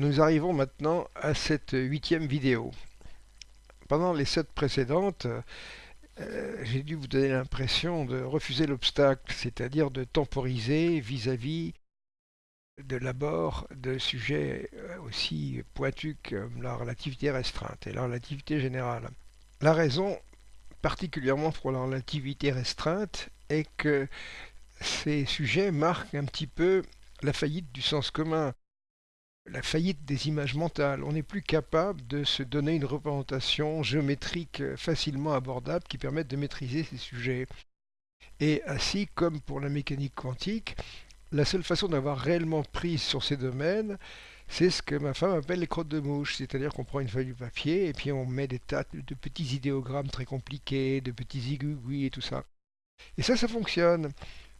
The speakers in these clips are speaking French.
Nous arrivons maintenant à cette huitième vidéo. Pendant les sept précédentes, euh, j'ai dû vous donner l'impression de refuser l'obstacle, c'est-à-dire de temporiser vis-à-vis de l'abord de sujets euh, aussi pointus comme la relativité restreinte et la relativité générale. La raison, particulièrement pour la relativité restreinte, est que ces sujets marquent un petit peu la faillite du sens commun la faillite des images mentales. On n'est plus capable de se donner une représentation géométrique facilement abordable qui permette de maîtriser ces sujets. Et ainsi, comme pour la mécanique quantique, la seule façon d'avoir réellement prise sur ces domaines, c'est ce que ma femme appelle les crottes de mouche, c'est-à-dire qu'on prend une feuille de papier et puis on met des tas de petits idéogrammes très compliqués, de petits igouigouis et tout ça. Et ça, ça fonctionne.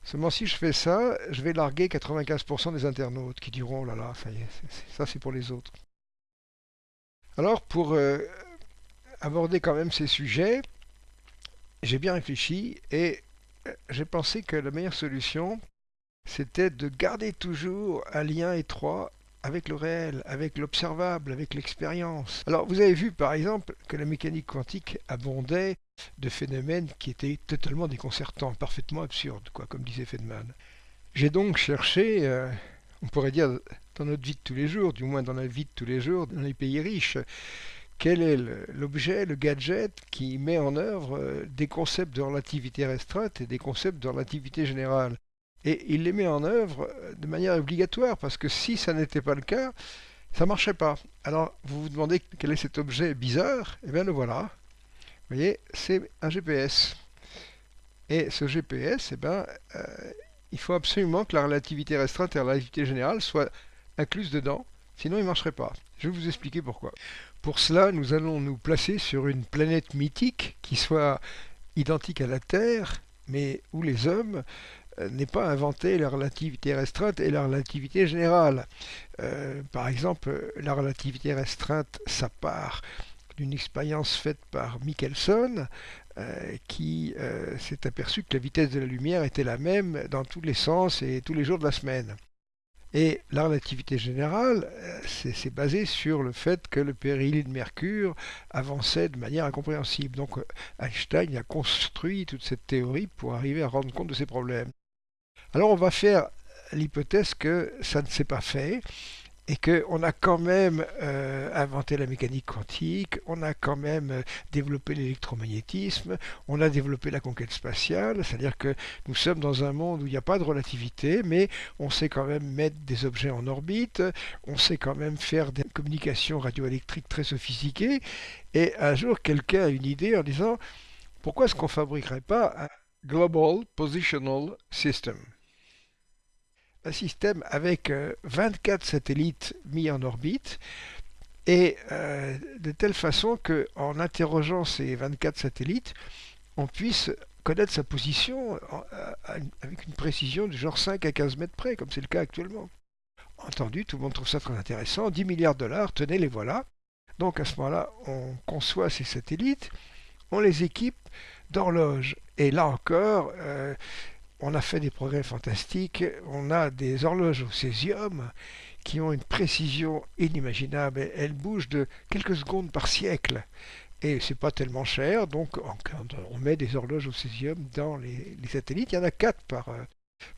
Seulement si je fais ça, je vais larguer 95% des internautes qui diront oh là là, ça y est, ça c'est pour les autres. Alors pour euh, aborder quand même ces sujets, j'ai bien réfléchi et euh, j'ai pensé que la meilleure solution, c'était de garder toujours un lien étroit avec le réel, avec l'observable, avec l'expérience. Alors vous avez vu par exemple que la mécanique quantique abondait de phénomènes qui étaient totalement déconcertants, parfaitement absurdes, quoi, comme disait Feynman. J'ai donc cherché, euh, on pourrait dire dans notre vie de tous les jours, du moins dans la vie de tous les jours, dans les pays riches, quel est l'objet, le gadget qui met en œuvre euh, des concepts de relativité restreinte et des concepts de relativité générale et il les met en œuvre euh, de manière obligatoire, parce que si ça n'était pas le cas, ça ne marchait pas. Alors, vous vous demandez quel est cet objet bizarre? Eh bien, le voilà. Vous voyez, c'est un GPS. Et ce GPS, eh ben, euh, il faut absolument que la relativité restreinte et la relativité générale soient incluses dedans, sinon il ne marcherait pas. Je vais vous expliquer pourquoi. Pour cela, nous allons nous placer sur une planète mythique qui soit identique à la Terre, mais où les hommes euh, n'est pas inventé la relativité restreinte et la relativité générale. Euh, par exemple, la relativité restreinte, ça part d'une expérience faite par Michelson, euh, qui s'est aperçu que la vitesse de la lumière était la même dans tous les sens et tous les jours de la semaine. Et la relativité générale, c'est basé sur le fait que le péril de Mercure avançait de manière incompréhensible. Donc Einstein a construit toute cette théorie pour arriver à rendre compte de ces problèmes. Alors on va faire l'hypothèse que ça ne s'est pas fait et qu'on a quand même euh, inventé la mécanique quantique, on a quand même euh, développé l'électromagnétisme, on a développé la conquête spatiale, c'est-à-dire que nous sommes dans un monde où il n'y a pas de relativité, mais on sait quand même mettre des objets en orbite, on sait quand même faire des communications radioélectriques très sophistiquées, et un jour quelqu'un a une idée en disant pourquoi est-ce qu'on ne fabriquerait pas un Global Positional System? Un système avec 24 euh, satellites mis en orbite et euh, de telle façon qu'en interrogeant ces 24 satellites, on puisse connaître sa position euh, avec une précision du genre 5 à 15 mètres près, comme c'est le cas actuellement. Entendu, tout le monde trouve ça très intéressant. 10 milliards de dollars, tenez, les voilà. Donc à ce moment-là, on conçoit ces satellites, on les équipe d'horloges. Et là encore, on a fait des progrès fantastiques. On a des horloges au césium qui ont une précision inimaginable. Elles bougent de quelques secondes par siècle. Et c'est pas tellement cher, donc on met des horloges au césium dans les, satellites. Il y en a quatre par, euh,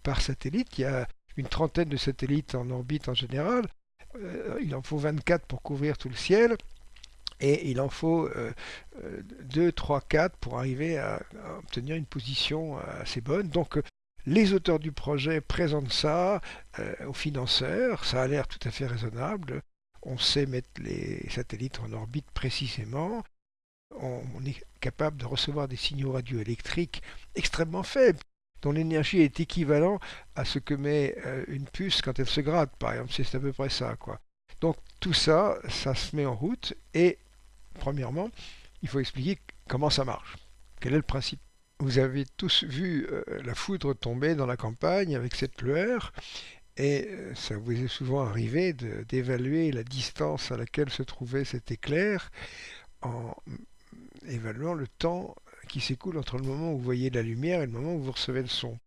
par satellite. Il y a une trentaine de satellites en orbite en général. Euh, il en faut 24 pour couvrir tout le ciel et il en faut 2, 3, 4 pour arriver à, obtenir une position euh, assez bonne. Donc euh, les auteurs du projet présentent ça euh, aux financeurs, ça a l'air tout à fait raisonnable, on sait mettre les satellites en orbite précisément, on, est capable de recevoir des signaux radioélectriques extrêmement faibles, dont l'énergie est équivalente à ce que met une puce quand elle se gratte, par exemple, c'est à peu près ça. quoi. Donc tout ça, ça se met en route et Premièrement, il faut expliquer comment ça marche. Quel est le principe? Vous avez tous vu euh, la foudre tomber dans la campagne avec cette lueur, et euh, ça vous est souvent arrivé d'évaluer la distance à laquelle se trouvait cet éclair en évaluant le temps qui s'écoule entre le moment où vous voyez la lumière et le moment où vous recevez le son.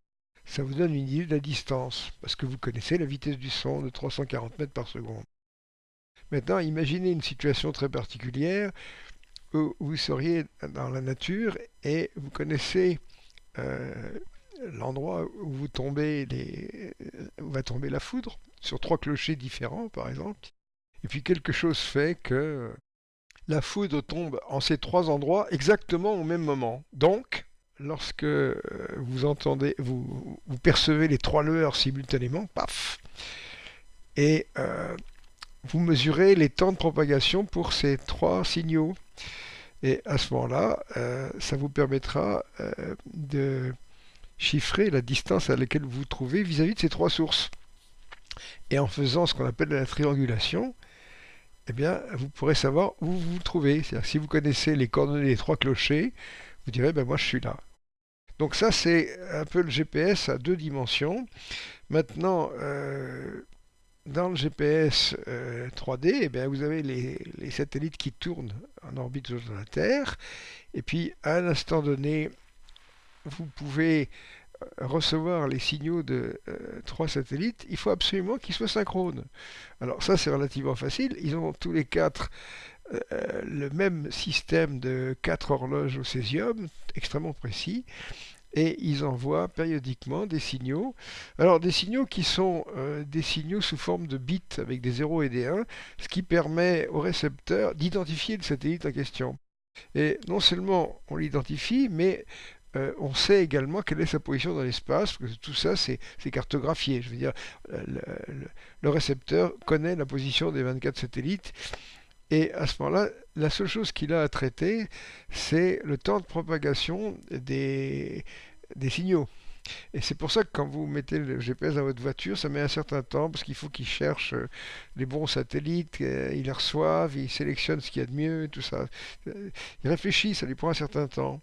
Ça vous donne une idée de la distance, parce que vous connaissez la vitesse du son de 340 mètres par seconde. Maintenant, imaginez une situation très particulière où vous seriez dans la nature et vous connaissez euh, l'endroit où vous tombez les, où va tomber la foudre, sur trois clochers différents par exemple. Et puis quelque chose fait que la foudre tombe en ces trois endroits exactement au même moment. Donc, lorsque euh, vous entendez, vous, vous percevez les trois lueurs simultanément, paf, et euh, vous mesurez les temps de propagation pour ces trois signaux. Et à ce moment-là, euh, ça vous permettra de chiffrer la distance à laquelle vous vous trouvez vis-à-vis de ces trois sources. Et en faisant ce qu'on appelle la triangulation, eh bien, vous pourrez savoir où vous vous trouvez. C'est-à-dire si vous connaissez les coordonnées des trois clochers, vous direz, ben moi je suis là. Donc ça, c'est un peu le GPS à deux dimensions. Maintenant, euh, dans le GPS 3D, euh, eh bien, vous avez les, satellites qui tournent en orbite autour de la Terre. Et puis, à un instant donné, vous pouvez euh, recevoir les signaux de euh, trois satellites, il faut absolument qu'ils soient synchrones. Alors ça c'est relativement facile, ils ont tous les quatre le même système de quatre horloges au césium, extrêmement précis, et ils envoient périodiquement des signaux. Alors des signaux qui sont des signaux sous forme de bits avec des 0 et des 1, ce qui permet au récepteur d'identifier le satellite en question. Et non seulement on l'identifie, mais euh, on sait également quelle est sa position dans l'espace, parce que tout ça c'est cartographié. Je veux dire, le, récepteur connaît la position des 24 satellites, et à ce moment-là, la seule chose qu'il a à traiter, c'est le temps de propagation des, signaux. Et c'est pour ça que quand vous mettez le GPS dans votre voiture, ça met un certain temps parce qu'il faut qu'il cherche euh, les bons satellites, euh, il les reçoive, il sélectionne ce qu'il y a de mieux, tout ça. Il réfléchit, ça lui prend un certain temps.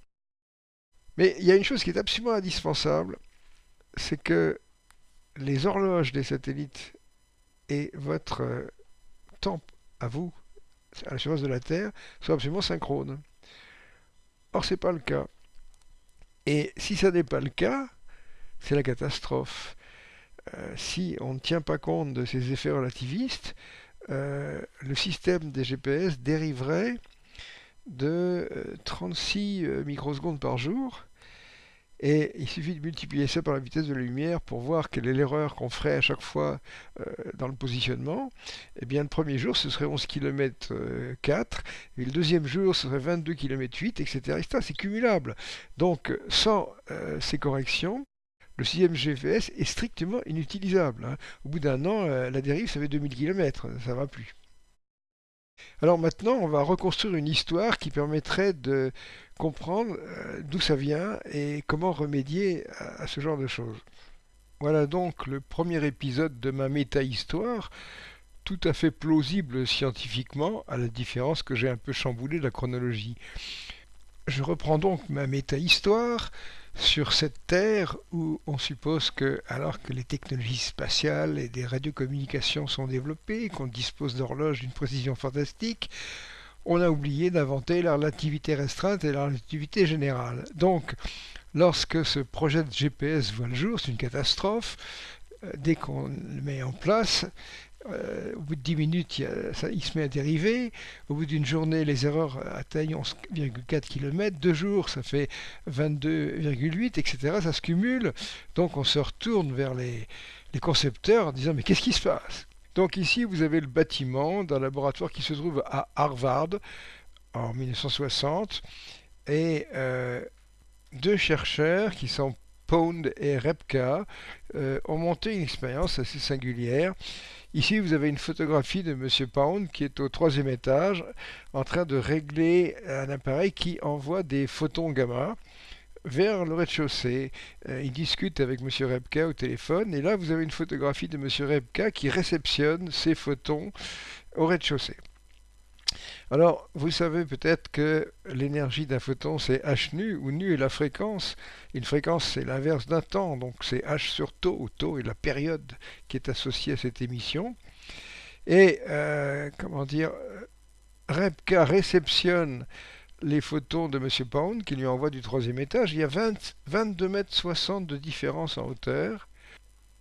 Mais il y a une chose qui est absolument indispensable, c'est que les horloges des satellites et votre euh, temps à vous, à la surface de la Terre, soient absolument synchrones. Or, ce n'est pas le cas. Et si ça n'est pas le cas, c'est la catastrophe. Euh, si on ne tient pas compte de ces effets relativistes, euh, le système des GPS dériverait de 36 euh, microsecondes par jour. Et il suffit de multiplier ça par la vitesse de la lumière pour voir quelle est l'erreur qu'on ferait à chaque fois euh, dans le positionnement. Eh bien, le premier jour, ce serait 11 km 4, et le deuxième jour, ce serait 22 km 8, etc. C'est cumulable. Donc, sans ces corrections, le sixième GPS est strictement inutilisable. Hein. Au bout d'un an, la dérive, ça fait 2000 km, ça ne va plus. Alors maintenant, on va reconstruire une histoire qui permettrait de comprendre euh, d'où ça vient et comment remédier à, ce genre de choses. Voilà donc le premier épisode de ma méta-histoire, tout à fait plausible scientifiquement, à la différence que j'ai un peu chamboulé la chronologie. Je reprends donc ma méta-histoire sur cette Terre où on suppose que, alors que les technologies spatiales et des radiocommunications sont développées, qu'on dispose d'horloges d'une précision fantastique, on a oublié d'inventer la relativité restreinte et la relativité générale. Donc, lorsque ce projet de GPS voit le jour, c'est une catastrophe. Euh, dès qu'on le met en place, euh, au bout de 10 minutes, il, se met à dériver. Au bout d'une journée, les erreurs atteignent 11,4 km. Deux jours, ça fait 22,8, etc. Ça se cumule. Donc on se retourne vers les, concepteurs en disant mais qu'est-ce qui se passe? Donc ici, vous avez le bâtiment d'un laboratoire qui se trouve à Harvard en 1960. Et euh, deux chercheurs qui sont Pound et Repka euh, ont monté une expérience assez singulière. Ici, vous avez une photographie de M. Pound qui est au troisième étage en train de régler un appareil qui envoie des photons gamma vers le rez-de-chaussée. Euh, il discute avec M. Repka au téléphone et là, vous avez une photographie de M. Repka qui réceptionne ces photons au rez-de-chaussée. Alors, vous savez peut-être que l'énergie d'un photon, c'est h nu, où nu est la fréquence. Une fréquence, c'est l'inverse d'un temps, donc c'est h sur tau, où tau est la période qui est associée à cette émission. Et, euh, comment dire, Repka réceptionne les photons de M. Pound, qui lui envoie du troisième étage. Il y a 22 mètres 60 de différence en hauteur.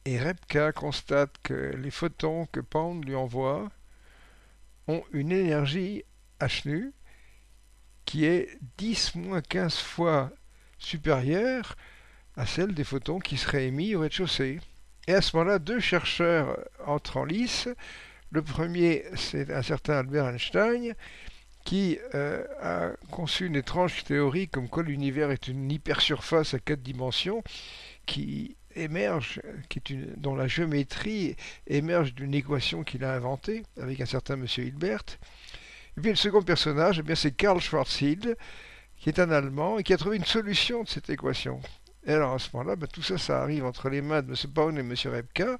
Et Repka constate que les photons que Pound lui envoie ont une énergie Qui est 10 15 fois supérieure à celle des photons qui seraient émis au rez-de-chaussée. Et à ce moment-là, deux chercheurs entrent en lice. Le premier, c'est un certain Albert Einstein, qui euh, a conçu une étrange théorie comme quoi l'univers est une hypersurface à quatre dimensions qui émerge, qui est une, dont la géométrie émerge d'une équation qu'il a inventée avec un certain monsieur Hilbert. Et puis le second personnage, eh c'est Karl Schwarzschild, qui est un Allemand et qui a trouvé une solution de cette équation. Et alors à ce moment-là, ben, tout ça, ça arrive entre les mains de M. Paun et M. Repka,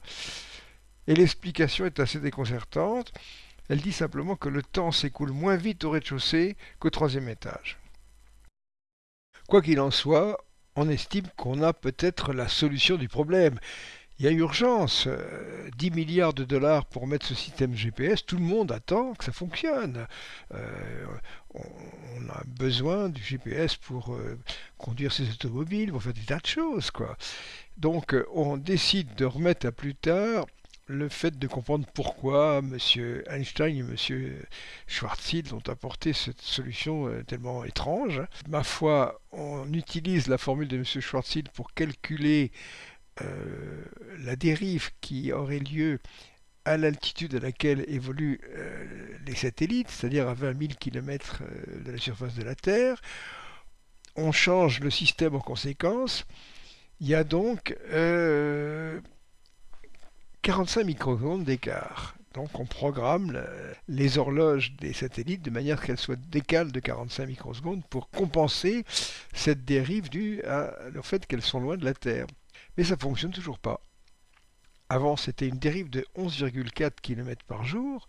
et l'explication est assez déconcertante. Elle dit simplement que le temps s'écoule moins vite au rez-de-chaussée qu'au troisième étage. Quoi qu'il en soit, on estime qu'on a peut-être la solution du problème. Il y a urgence. 10 euh, milliards de dollars pour mettre ce système GPS, tout le monde attend que ça fonctionne. Euh, on, a besoin du GPS pour euh, conduire ses automobiles, pour faire des tas de choses. Quoi. Donc on décide de remettre à plus tard le fait de comprendre pourquoi M. Einstein et M. Schwarzschild ont apporté cette solution tellement étrange. Ma foi, on utilise la formule de M. Schwarzschild pour calculer euh, la dérive qui aurait lieu à l'altitude à laquelle évoluent euh, les satellites, c'est-à-dire à 20 000 km de la surface de la Terre. On change le système en conséquence. Il y a donc 45 microsecondes d'écart. Donc on programme les horloges des satellites de manière qu'elles soient décalées de 45 microsecondes pour compenser cette dérive due au fait qu'elles sont loin de la Terre. Mais ça ne fonctionne toujours pas. Avant c'était une dérive de 11,4 km par jour,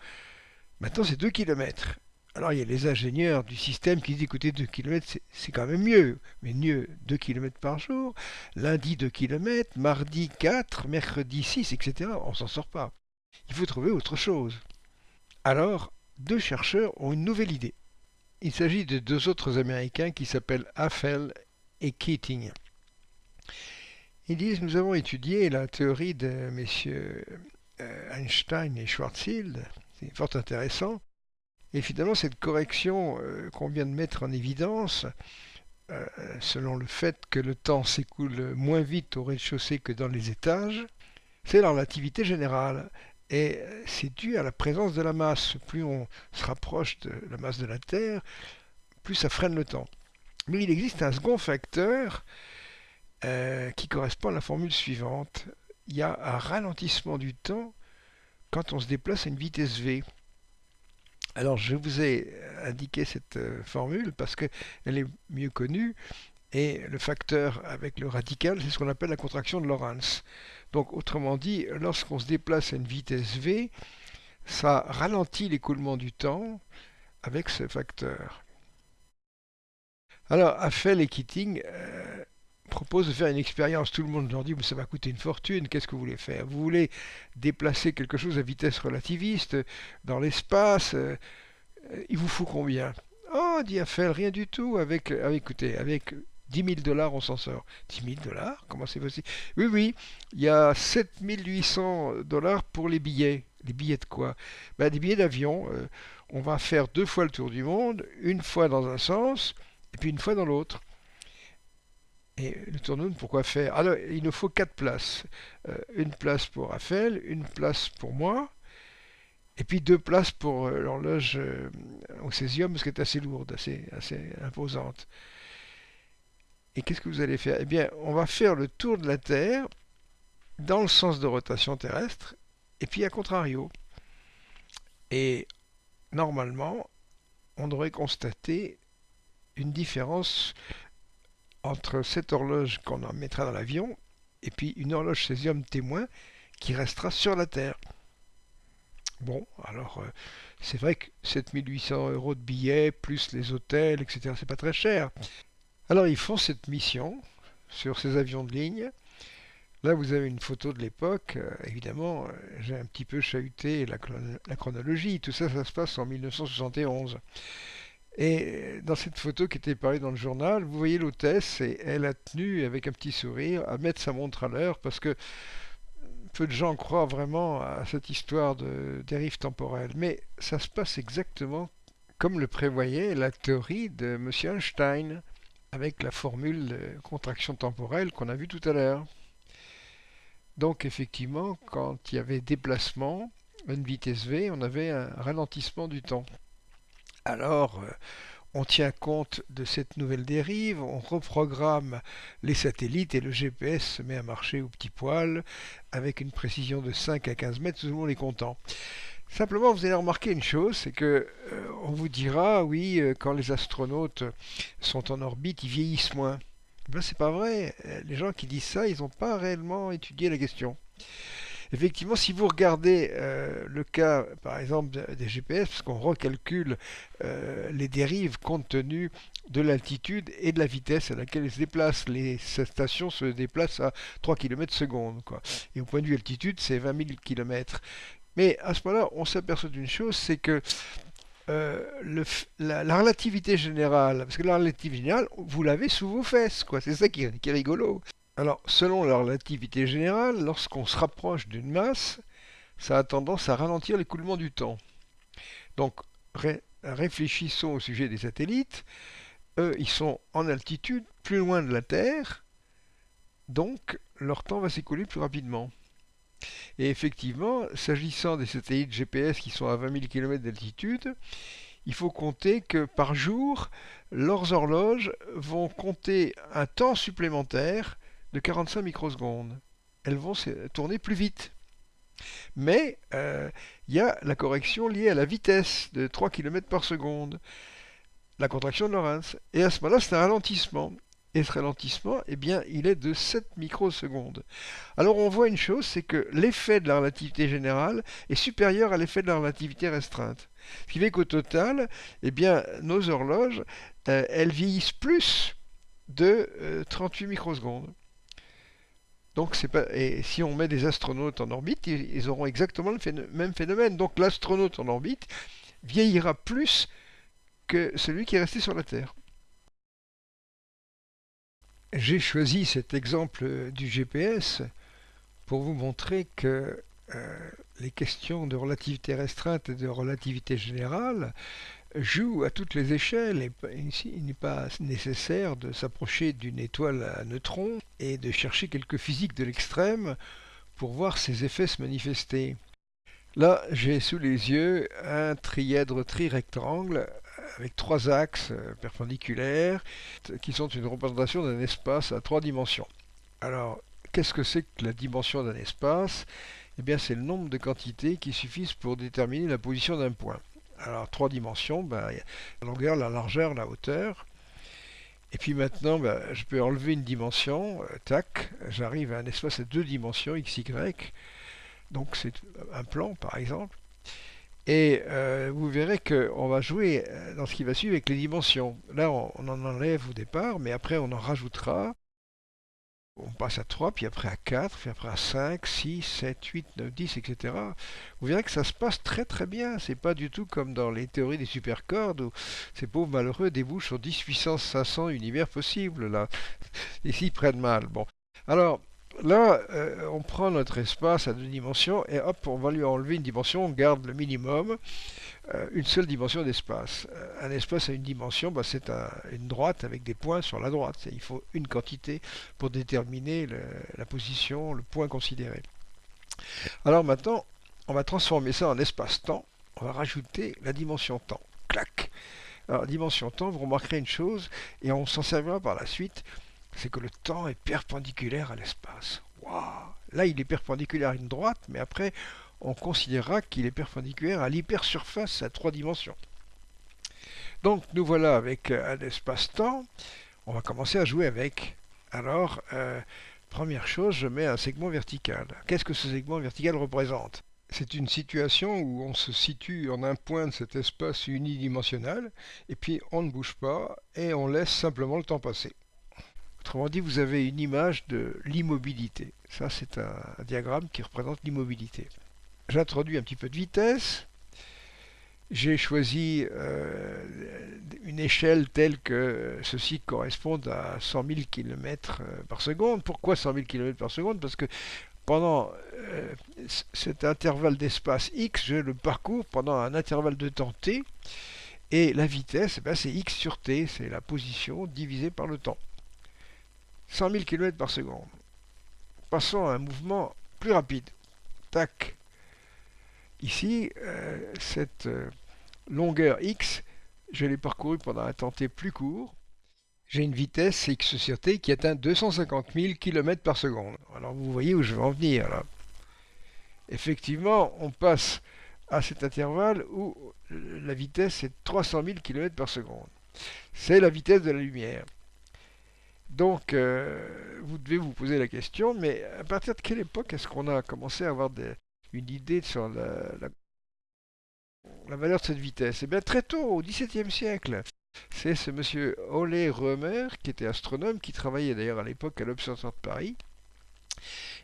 maintenant c'est 2 km. Alors il y a les ingénieurs du système qui disent écoutez 2 km c'est quand même mieux, mais mieux 2 km par jour, lundi 2 km, mardi 4, mercredi 6, etc. On s'en sort pas. Il faut trouver autre chose. Alors, deux chercheurs ont une nouvelle idée. Il s'agit de deux autres Américains qui s'appellent Affel et Keating. Ils disent nous avons étudié la théorie de messieurs euh, Einstein et Schwarzschild, c'est fort intéressant. Et finalement, cette correction euh, qu'on vient de mettre en évidence, euh, selon le fait que le temps s'écoule moins vite au rez-de-chaussée que dans les étages, c'est la relativité générale. Et c'est dû à la présence de la masse. Plus on se rapproche de la masse de la Terre, plus ça freine le temps. Mais il existe un second facteur qui correspond à la formule suivante. Il y a un ralentissement du temps quand on se déplace à une vitesse v. Alors je vous ai indiqué cette euh, formule parce qu'elle est mieux connue et le facteur avec le radical, c'est ce qu'on appelle la contraction de Lorentz. Donc autrement dit, lorsqu'on se déplace à une vitesse v, ça ralentit l'écoulement du temps avec ce facteur. Alors, Affel et Keating euh, propose de faire une expérience. Tout le monde leur dit, mais ça va coûter une fortune, qu'est-ce que vous voulez faire? Vous voulez déplacer quelque chose à vitesse relativiste dans l'espace euh, Il vous faut combien? Oh, dit Eiffel, rien du tout. Avec, euh, écoutez, avec 10 000 dollars, on s'en sort. 10 000 dollars? Comment c'est possible? Oui, oui, il y a 7 800 dollars pour les billets. Les billets de quoi? Ben, Des billets d'avion. Euh, on va faire deux fois le tour du monde, une fois dans un sens, et puis une fois dans l'autre. Et le tournoum, pourquoi faire? Alors, il nous faut quatre places. Euh, une place pour Raphaël, une place pour moi, et puis deux places pour euh, l'horloge euh, césium, parce qu'elle est assez lourde, assez, assez imposante. Et qu'est-ce que vous allez faire? Eh bien, on va faire le tour de la Terre dans le sens de rotation terrestre, et puis à contrario. Et normalement, on devrait constater une différence entre cette horloge qu'on en mettra dans l'avion et puis une horloge césium témoin qui restera sur la Terre. Bon, alors euh, c'est vrai que 7800 euros de billets, plus les hôtels, etc., c'est pas très cher. Alors ils font cette mission sur ces avions de ligne. Là, vous avez une photo de l'époque. Euh, évidemment, euh, j'ai un petit peu chahuté la, la, chronologie. Tout ça, ça se passe en 1971. Et dans cette photo qui était parue dans le journal, vous voyez l'hôtesse et elle a tenu avec un petit sourire à mettre sa montre à l'heure parce que peu de gens croient vraiment à cette histoire de dérive temporelle, mais ça se passe exactement comme le prévoyait la théorie de M. Einstein, avec la formule de contraction temporelle qu'on a vue tout à l'heure. Donc effectivement, quand il y avait déplacement, une vitesse v, on avait un ralentissement du temps. Alors, euh, on tient compte de cette nouvelle dérive, on reprogramme les satellites et le GPS se met à marcher au petit poil avec une précision de 5 à 15 mètres, tout le monde est content. Simplement, vous allez remarquer une chose, c'est que euh, on vous dira, oui, euh, quand les astronautes sont en orbite, ils vieillissent moins. Ben, c'est pas vrai. Les gens qui disent ça, ils n'ont pas réellement étudié la question. Effectivement, si vous regardez euh, le cas, par exemple, des GPS, parce qu'on recalcule euh, les dérives compte tenu de l'altitude et de la vitesse à laquelle elles se déplacent. Les stations se déplacent à 3 km seconde. Et au point de vue altitude, c'est 20 000 km. Mais à ce moment-là, on s'aperçoit d'une chose, c'est que euh, la, relativité générale, parce que la relativité générale, vous l'avez sous vos fesses, quoi. C'est ça qui est rigolo. Alors, selon la relativité générale, lorsqu'on se rapproche d'une masse, ça a tendance à ralentir l'écoulement du temps. Donc, réfléchissons au sujet des satellites. Eux, ils sont en altitude, plus loin de la Terre, donc leur temps va s'écouler plus rapidement. Et effectivement, s'agissant des satellites GPS qui sont à 20 000 km d'altitude, il faut compter que par jour, leurs horloges vont compter un temps supplémentaire de 45 microsecondes. Elles vont tourner plus vite. Mais euh, il y a la correction liée à la vitesse de 3 km par seconde, la contraction de Lorentz. Et à ce moment-là, c'est un ralentissement. Et ce ralentissement, eh bien, il est de 7 microsecondes. Alors on voit une chose, c'est que l'effet de la relativité générale est supérieur à l'effet de la relativité restreinte. Ce qui fait qu'au total, eh bien, nos horloges, euh, elles vieillissent plus de 38 euh, microsecondes. Donc pas et si on met des astronautes en orbite, ils, auront exactement le même phénomène. Donc l'astronaute en orbite vieillira plus que celui qui est resté sur la Terre. J'ai choisi cet exemple du GPS pour vous montrer que euh, les questions de relativité restreinte et de relativité générale joue à toutes les échelles et il n'est pas nécessaire de s'approcher d'une étoile à neutrons et de chercher quelques physiques de l'extrême pour voir ces effets se manifester. Là, j'ai sous les yeux un trièdre trirectangle avec trois axes perpendiculaires qui sont une représentation d'un espace à trois dimensions. Alors, qu'est-ce que c'est que la dimension d'un espace? Eh bien, c'est le nombre de quantités qui suffisent pour déterminer la position d'un point. Alors, trois dimensions, ben, la longueur, la largeur, la hauteur. Et puis maintenant, ben, je peux enlever une dimension, euh, tac, j'arrive à un espace à deux dimensions, x, y. Donc c'est un plan, par exemple. Et euh, vous verrez qu'on va jouer euh, dans ce qui va suivre avec les dimensions. Là, on en enlève au départ, mais après on en rajoutera on passe à 3, puis après à 4, puis après à 5, 6, 7, 8, 9, 10, etc. Vous verrez que ça se passe très très bien. C'est pas du tout comme dans les théories des supercordes où ces pauvres malheureux débouchent sur 10 puissance 500 univers possibles. Là, ici ils prennent mal. Bon, alors là, euh, on prend notre espace à deux dimensions et hop, on va lui enlever une dimension. On garde le minimum. Euh, une seule dimension d'espace. Euh, un espace à une dimension, bah, c'est une droite avec des points sur la droite. Il faut une quantité pour déterminer la position, le point considéré. Alors maintenant, on va transformer ça en espace-temps. On va rajouter la dimension temps. Clac Alors, dimension temps, vous remarquerez une chose, et on s'en servira par la suite, c'est que le temps est perpendiculaire à l'espace. Là, il est perpendiculaire à une droite, mais après, on considérera qu'il est perpendiculaire à l'hypersurface à trois dimensions. Donc nous voilà avec euh, un espace-temps. On va commencer à jouer avec. Alors, euh, première chose, je mets un segment vertical. Qu'est-ce que ce segment vertical représente? C'est une situation où on se situe en un point de cet espace unidimensionnel, et puis on ne bouge pas, et on laisse simplement le temps passer. Autrement dit, vous avez une image de l'immobilité. Ça, c'est un diagramme qui représente l'immobilité j'introduis un petit peu de vitesse. J'ai choisi euh, une échelle telle que ceci corresponde à 100 000 km par seconde. Pourquoi 100 000 km par seconde? Parce que pendant euh, cet intervalle d'espace x, je le parcours pendant un intervalle de temps t, et la vitesse, eh ben, c'est x sur t, c'est la position divisée par le temps. 100 000 km par seconde. Passons à un mouvement plus rapide. Tac. Ici, euh, cette euh, longueur x, je l'ai parcourue pendant un temps t plus court. J'ai une vitesse x sur t qui atteint 250 000 km par seconde. Alors vous voyez où je veux en venir là. Effectivement, on passe à cet intervalle où la vitesse est 300 000 km par seconde. C'est la vitesse de la lumière. Donc, euh, vous devez vous poser la question, mais à partir de quelle époque est-ce qu'on a commencé à avoir une idée sur la, valeur de cette vitesse Eh bien, très tôt, au XVIIe siècle. C'est ce monsieur Ole Römer, qui était astronome, qui travaillait d'ailleurs à l'époque à l'Observatoire de Paris.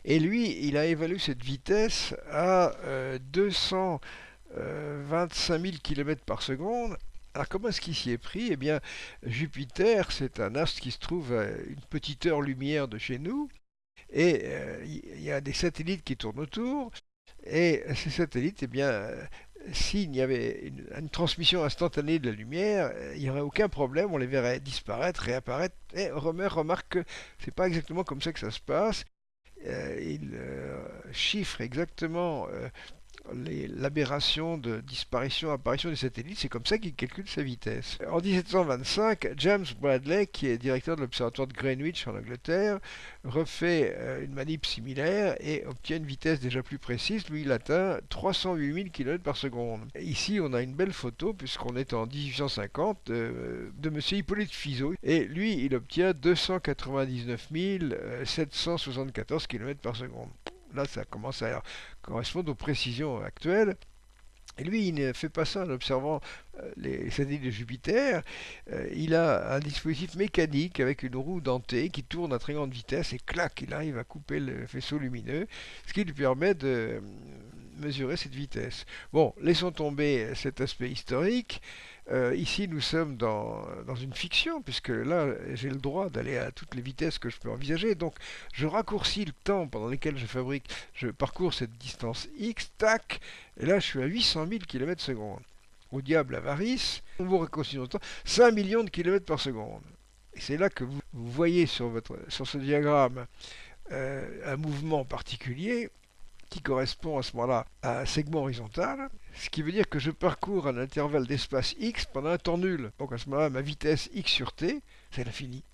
Et lui, il a évalué cette vitesse à 225 000 km par seconde alors comment est-ce qu'il s'y est pris? Eh bien, Jupiter, c'est un astre qui se trouve à une petite heure-lumière de chez nous, et euh, il y a des satellites qui tournent autour, et ces satellites, eh bien, euh, s'il y avait une, transmission instantanée de la lumière, euh, il n'y aurait aucun problème, on les verrait disparaître, réapparaître, et Romer remarque que c'est pas exactement comme ça que ça se passe. il chiffre exactement l'aberration de disparition, apparition des satellites, c'est comme ça qu'il calcule sa vitesse. En 1725, James Bradley, qui est directeur de l'observatoire de Greenwich en Angleterre, refait euh, une manip similaire et obtient une vitesse déjà plus précise. Lui, il atteint 308 000 km par seconde. Ici, on a une belle photo, puisqu'on est en 1850, de, de M. Hippolyte Fizeau. Et lui, il obtient 299 774 km par seconde là, ça commence à correspondre aux précisions actuelles. Et lui, il ne fait pas ça en observant euh, les satellites de Jupiter. Euh, il a un dispositif mécanique avec une roue dentée qui tourne à très grande vitesse et clac, il arrive à couper le faisceau lumineux, ce qui lui permet de euh, mesurer cette vitesse. Bon, laissons tomber cet aspect historique. Euh, ici, nous sommes dans, une fiction, puisque là, j'ai le droit d'aller à toutes les vitesses que je peux envisager. Donc, je raccourcis le temps pendant lequel je fabrique, je parcours cette distance x, tac, et là, je suis à 800 000 km seconde. Au diable avarice, on vous le temps, 5 millions de km par seconde. Et c'est là que vous, voyez sur, votre, sur ce diagramme euh, un mouvement particulier qui correspond à ce moment-là à un segment horizontal, ce qui veut dire que je parcours un intervalle d'espace x pendant un temps nul. Donc à ce moment-là, ma vitesse x sur t, c'est l'infini.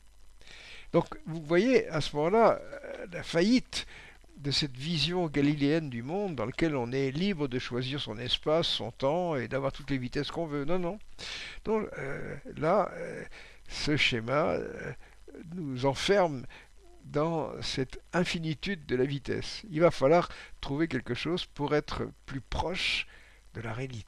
Donc vous voyez à ce moment-là euh, la faillite de cette vision galiléenne du monde dans laquelle on est libre de choisir son espace, son temps et d'avoir toutes les vitesses qu'on veut. Non, non. Donc euh, là, euh, ce schéma nous enferme dans cette infinitude de la vitesse. Il va falloir trouver quelque chose pour être plus proche de la réalité.